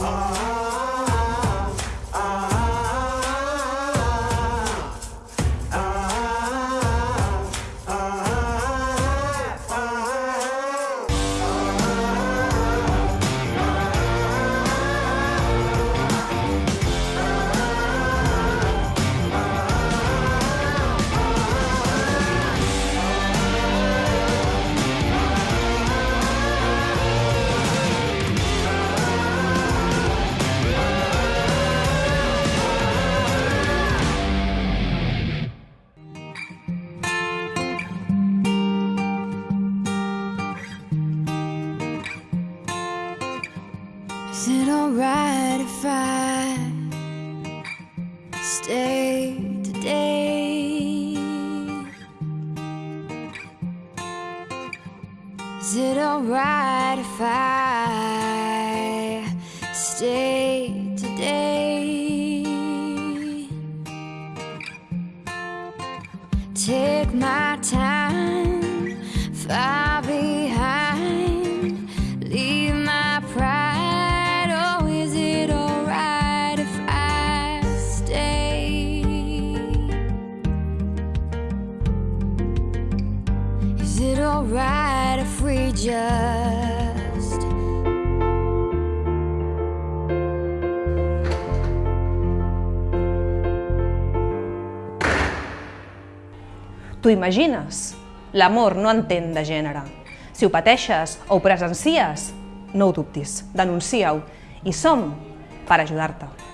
啊 Is it alright if I stay today? Is it alright if I stay today? Take my time alright if we just T'ho imagines? L'amor no entén de gènere. Si ho pateixes o ho presencies, no ho dubtis, denuncia-ho. I som per ajudar-te.